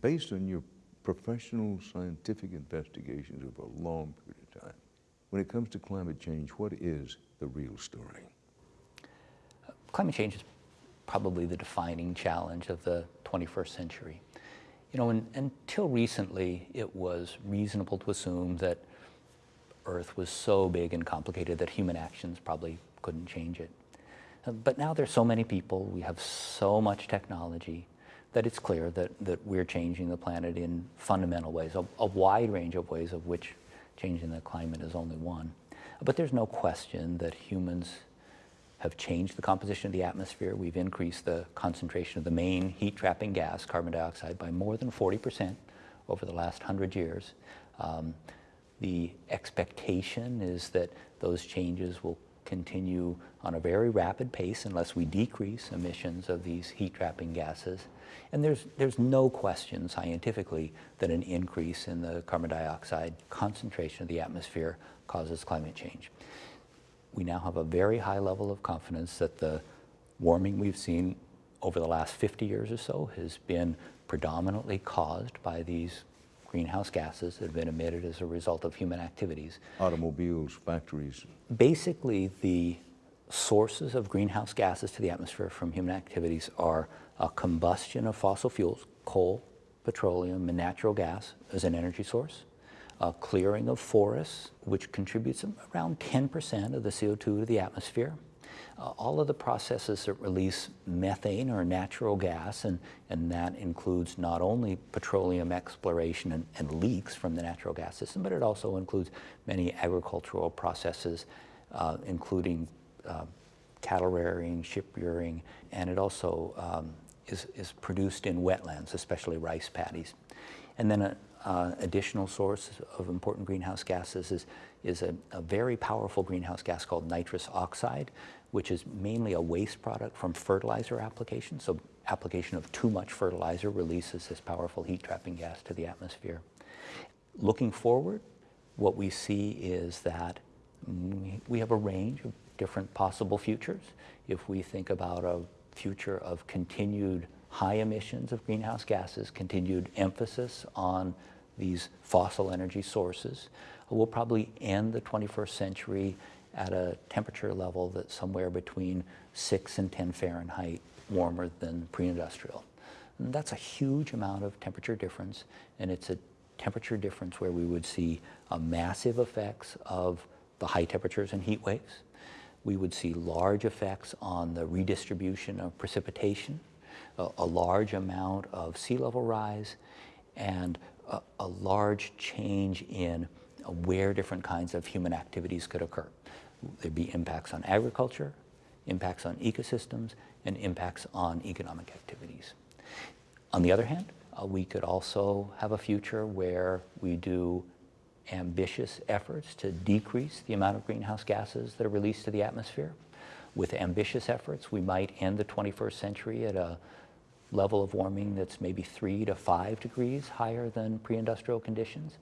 Based on your professional scientific investigations over a long period of time, when it comes to climate change, what is the real story? Climate change is probably the defining challenge of the 21st century. You know, until recently, it was reasonable to assume that Earth was so big and complicated that human actions probably couldn't change it. But now there's so many people, we have so much technology, that it's clear that, that we're changing the planet in fundamental ways, a, a wide range of ways of which changing the climate is only one. But there's no question that humans have changed the composition of the atmosphere. We've increased the concentration of the main heat-trapping gas, carbon dioxide, by more than 40% over the last 100 years. Um, the expectation is that those changes will continue on a very rapid pace unless we decrease emissions of these heat-trapping gases. And there's, there's no question scientifically that an increase in the carbon dioxide concentration of the atmosphere causes climate change we now have a very high level of confidence that the warming we've seen over the last 50 years or so has been predominantly caused by these greenhouse gases that have been emitted as a result of human activities. Automobiles, factories. Basically, the sources of greenhouse gases to the atmosphere from human activities are a combustion of fossil fuels, coal, petroleum, and natural gas as an energy source, uh, clearing of forests, which contributes around 10% of the CO2 to the atmosphere. Uh, all of the processes that release methane or natural gas, and, and that includes not only petroleum exploration and, and leaks from the natural gas system, but it also includes many agricultural processes, uh, including uh, cattle rearing, ship rearing, and it also um, is, is produced in wetlands, especially rice paddies. And then uh, additional source of important greenhouse gases is, is a, a, very powerful greenhouse gas called nitrous oxide, which is mainly a waste product from fertilizer application. So application of too much fertilizer releases this powerful heat trapping gas to the atmosphere. Looking forward, what we see is that we have a range of different possible futures. If we think about a future of continued high emissions of greenhouse gases, continued emphasis on these fossil energy sources, we'll probably end the 21st century at a temperature level that's somewhere between 6 and 10 Fahrenheit warmer than pre-industrial. That's a huge amount of temperature difference, and it's a temperature difference where we would see massive effects of the high temperatures and heat waves. We would see large effects on the redistribution of precipitation a, a large amount of sea level rise and a, a large change in where different kinds of human activities could occur. There'd be impacts on agriculture, impacts on ecosystems, and impacts on economic activities. On the other hand, uh, we could also have a future where we do ambitious efforts to decrease the amount of greenhouse gases that are released to the atmosphere. With ambitious efforts, we might end the 21st century at a level of warming that's maybe three to five degrees higher than pre-industrial conditions.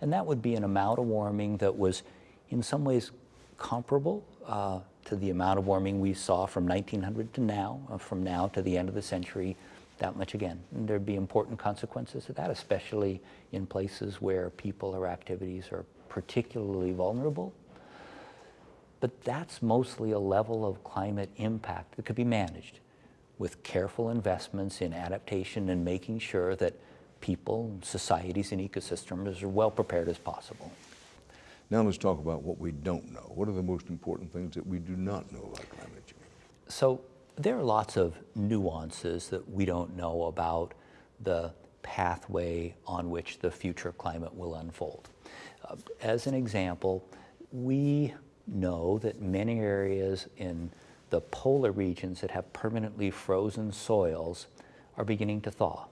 And that would be an amount of warming that was in some ways comparable uh, to the amount of warming we saw from 1900 to now, uh, from now to the end of the century, that much again. And there'd be important consequences of that, especially in places where people or activities are particularly vulnerable. But that's mostly a level of climate impact that could be managed with careful investments in adaptation and making sure that people, societies, and ecosystems are well prepared as possible. Now let's talk about what we don't know. What are the most important things that we do not know about climate change? So there are lots of nuances that we don't know about the pathway on which the future climate will unfold. Uh, as an example, we know that many areas in the polar regions that have permanently frozen soils are beginning to thaw.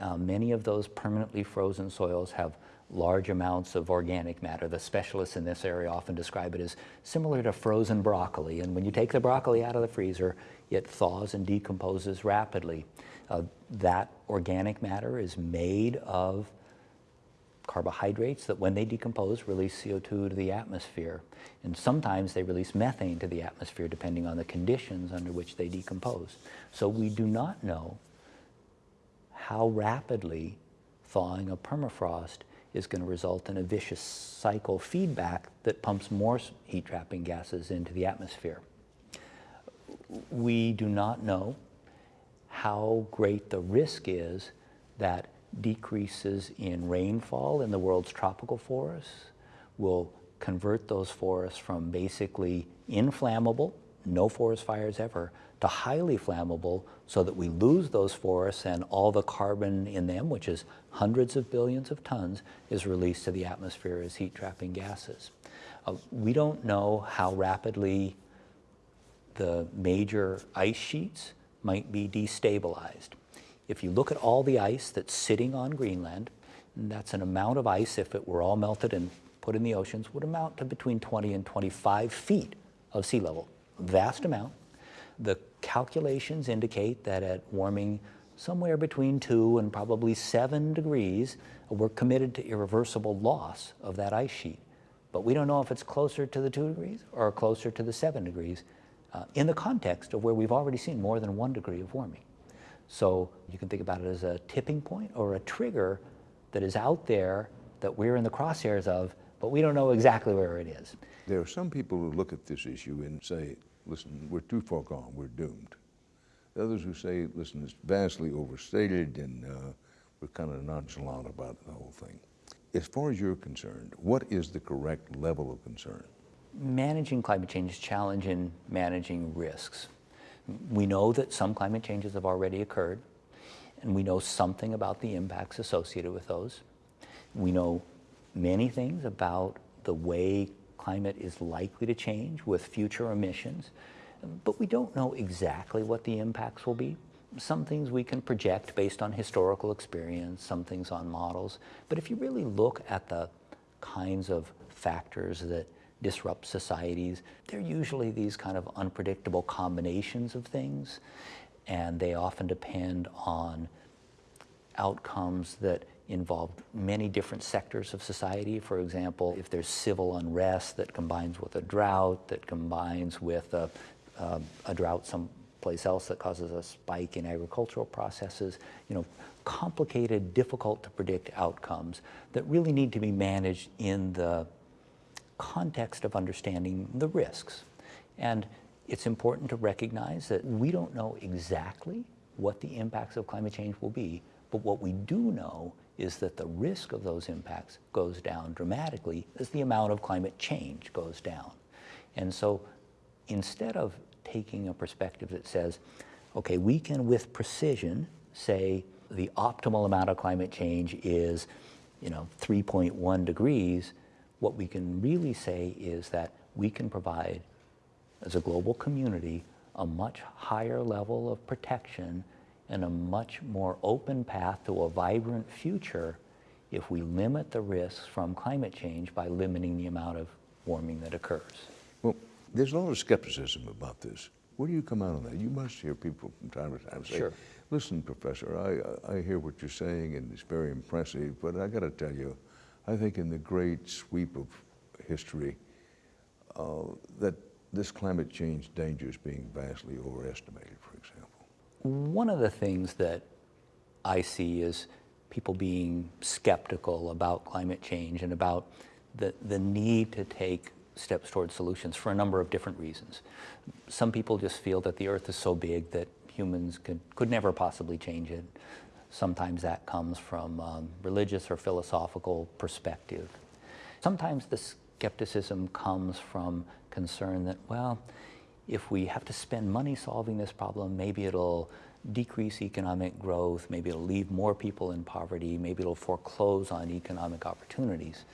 Uh, many of those permanently frozen soils have large amounts of organic matter. The specialists in this area often describe it as similar to frozen broccoli. And when you take the broccoli out of the freezer, it thaws and decomposes rapidly. Uh, that organic matter is made of carbohydrates that when they decompose release CO2 to the atmosphere. And sometimes they release methane to the atmosphere depending on the conditions under which they decompose. So we do not know how rapidly thawing of permafrost is going to result in a vicious cycle feedback that pumps more heat trapping gases into the atmosphere. We do not know how great the risk is that decreases in rainfall in the world's tropical forests will convert those forests from basically inflammable, no forest fires ever, to highly flammable so that we lose those forests and all the carbon in them, which is hundreds of billions of tons, is released to the atmosphere as heat trapping gases. Uh, we don't know how rapidly the major ice sheets might be destabilized. If you look at all the ice that's sitting on Greenland, that's an amount of ice, if it were all melted and put in the oceans, would amount to between 20 and 25 feet of sea level. Vast amount. The calculations indicate that at warming somewhere between two and probably seven degrees, we're committed to irreversible loss of that ice sheet. But we don't know if it's closer to the two degrees or closer to the seven degrees uh, in the context of where we've already seen more than one degree of warming. So you can think about it as a tipping point or a trigger that is out there that we're in the crosshairs of, but we don't know exactly where it is. There are some people who look at this issue and say, listen, we're too far gone, we're doomed. Others who say, listen, it's vastly overstated and uh, we're kind of nonchalant about the whole thing. As far as you're concerned, what is the correct level of concern? Managing climate change is challenging managing risks. We know that some climate changes have already occurred, and we know something about the impacts associated with those. We know many things about the way climate is likely to change with future emissions, but we don't know exactly what the impacts will be. Some things we can project based on historical experience, some things on models. But if you really look at the kinds of factors that disrupt societies, they're usually these kind of unpredictable combinations of things, and they often depend on outcomes that involve many different sectors of society. For example, if there's civil unrest that combines with a drought, that combines with a, uh, a drought someplace else that causes a spike in agricultural processes, you know, complicated, difficult to predict outcomes that really need to be managed in the context of understanding the risks. And it's important to recognize that we don't know exactly what the impacts of climate change will be, but what we do know is that the risk of those impacts goes down dramatically as the amount of climate change goes down. And so instead of taking a perspective that says, okay, we can with precision say the optimal amount of climate change is, you know, 3.1 degrees, what we can really say is that we can provide, as a global community, a much higher level of protection and a much more open path to a vibrant future if we limit the risks from climate change by limiting the amount of warming that occurs. Well, there's a lot of skepticism about this. Where do you come out on that? You must hear people from time to time say, sure. listen, Professor, I, I hear what you're saying and it's very impressive, but I got to tell you, I think in the great sweep of history, uh, that this climate change danger is being vastly overestimated. One of the things that I see is people being skeptical about climate change and about the, the need to take steps towards solutions for a number of different reasons. Some people just feel that the earth is so big that humans could, could never possibly change it. Sometimes that comes from um, religious or philosophical perspective. Sometimes the skepticism comes from concern that, well, if we have to spend money solving this problem, maybe it'll decrease economic growth, maybe it'll leave more people in poverty, maybe it'll foreclose on economic opportunities.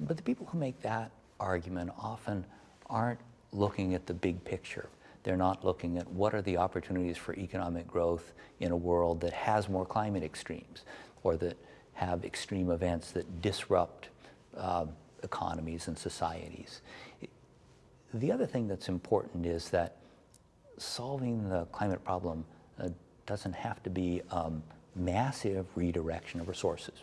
But the people who make that argument often aren't looking at the big picture. They're not looking at what are the opportunities for economic growth in a world that has more climate extremes or that have extreme events that disrupt uh, economies and societies. The other thing that's important is that solving the climate problem uh, doesn't have to be um, massive redirection of resources.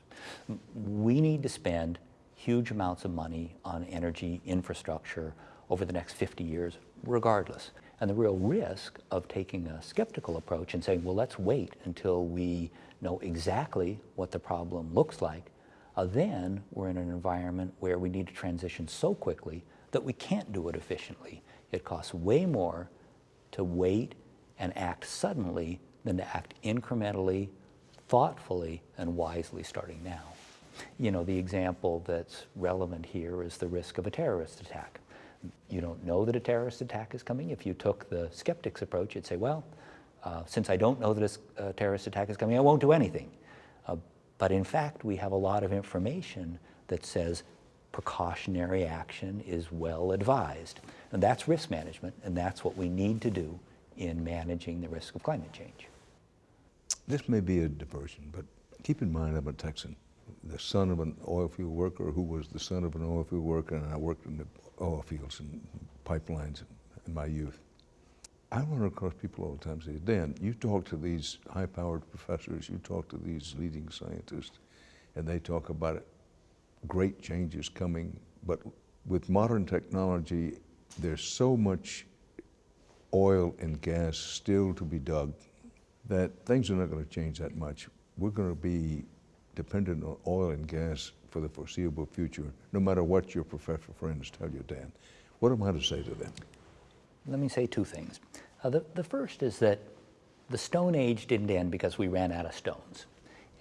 We need to spend huge amounts of money on energy infrastructure over the next 50 years, regardless. And the real risk of taking a skeptical approach and saying, well, let's wait until we know exactly what the problem looks like, uh, then we're in an environment where we need to transition so quickly that we can't do it efficiently. It costs way more to wait and act suddenly than to act incrementally, thoughtfully, and wisely starting now. You know, the example that's relevant here is the risk of a terrorist attack. You don't know that a terrorist attack is coming. If you took the skeptic's approach, you'd say, well, uh, since I don't know that a terrorist attack is coming, I won't do anything. Uh, but in fact, we have a lot of information that says precautionary action is well advised. And that's risk management, and that's what we need to do in managing the risk of climate change. This may be a diversion, but keep in mind I'm a Texan, the son of an oil field worker who was the son of an oil field worker, and I worked in the oil fields and pipelines in my youth. I run across people all the time say, Dan, you talk to these high-powered professors, you talk to these leading scientists, and they talk about it, great changes coming, but with modern technology, there's so much oil and gas still to be dug that things are not going to change that much. We're going to be dependent on oil and gas for the foreseeable future, no matter what your professional friends tell you, Dan. What am I to say to them? Let me say two things. Uh, the, the first is that the Stone Age didn't end because we ran out of stones.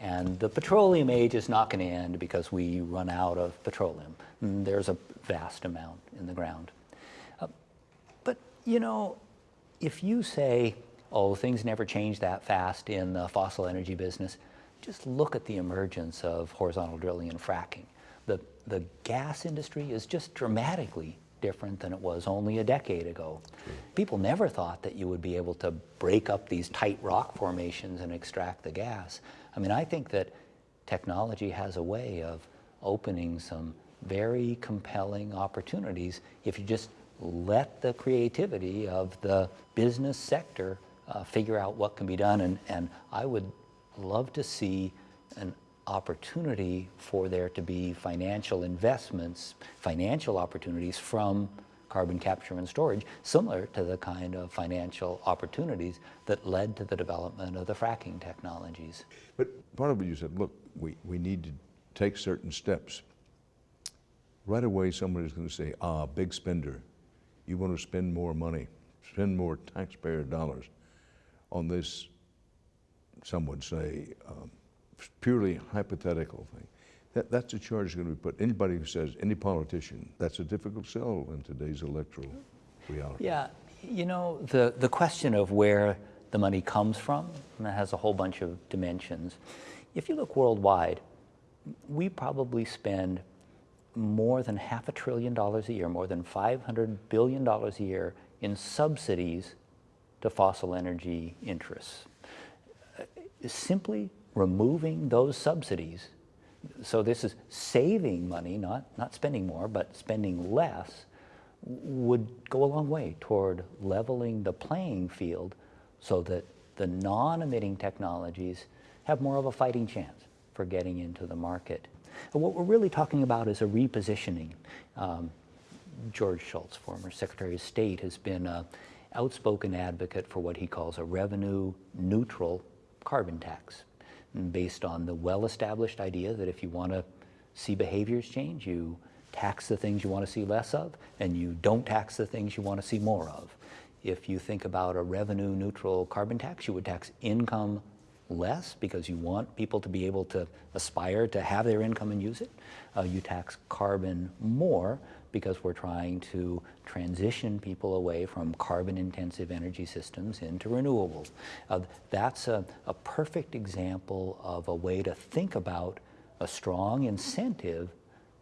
And the petroleum age is not going to end because we run out of petroleum. And there's a vast amount in the ground. Uh, but, you know, if you say, oh, things never change that fast in the fossil energy business, just look at the emergence of horizontal drilling and fracking. The, the gas industry is just dramatically different than it was only a decade ago. People never thought that you would be able to break up these tight rock formations and extract the gas. I mean, I think that technology has a way of opening some very compelling opportunities if you just let the creativity of the business sector uh, figure out what can be done. And, and I would love to see an opportunity for there to be financial investments, financial opportunities from carbon capture and storage, similar to the kind of financial opportunities that led to the development of the fracking technologies. But part of it you said, look, we, we need to take certain steps. Right away, somebody's going to say, ah, big spender. You want to spend more money, spend more taxpayer dollars on this, some would say, um, purely hypothetical thing. That, that's a charge going to be put. Anybody who says, any politician, that's a difficult sell in today's electoral reality. Yeah, you know, the, the question of where the money comes from has a whole bunch of dimensions. If you look worldwide, we probably spend more than half a trillion dollars a year, more than $500 billion a year in subsidies to fossil energy interests. Uh, simply removing those subsidies, so this is saving money, not, not spending more, but spending less, would go a long way toward leveling the playing field so that the non-emitting technologies have more of a fighting chance for getting into the market. And what we're really talking about is a repositioning. Um, George Shultz, former Secretary of State, has been an outspoken advocate for what he calls a revenue neutral carbon tax based on the well-established idea that if you want to see behaviors change, you tax the things you want to see less of, and you don't tax the things you want to see more of. If you think about a revenue neutral carbon tax, you would tax income less because you want people to be able to aspire to have their income and use it. Uh, you tax carbon more because we're trying to transition people away from carbon-intensive energy systems into renewables. Uh, that's a, a perfect example of a way to think about a strong incentive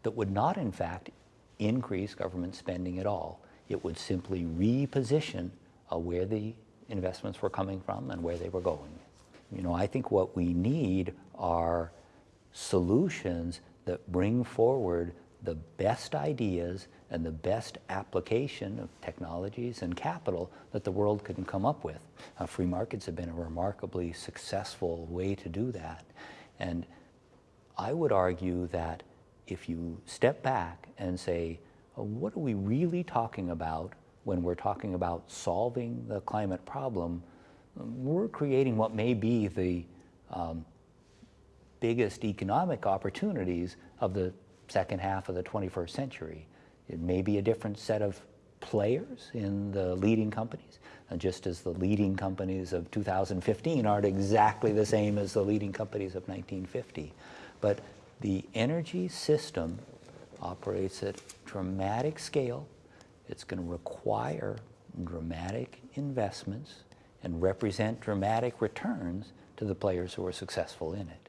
that would not, in fact, increase government spending at all. It would simply reposition uh, where the investments were coming from and where they were going. You know, I think what we need are solutions that bring forward the best ideas and the best application of technologies and capital that the world can come up with. Uh, free markets have been a remarkably successful way to do that. And I would argue that if you step back and say, oh, what are we really talking about when we're talking about solving the climate problem, we're creating what may be the um, biggest economic opportunities of the second half of the 21st century. It may be a different set of players in the leading companies, and just as the leading companies of 2015 aren't exactly the same as the leading companies of 1950. But the energy system operates at dramatic scale. It's going to require dramatic investments and represent dramatic returns to the players who are successful in it.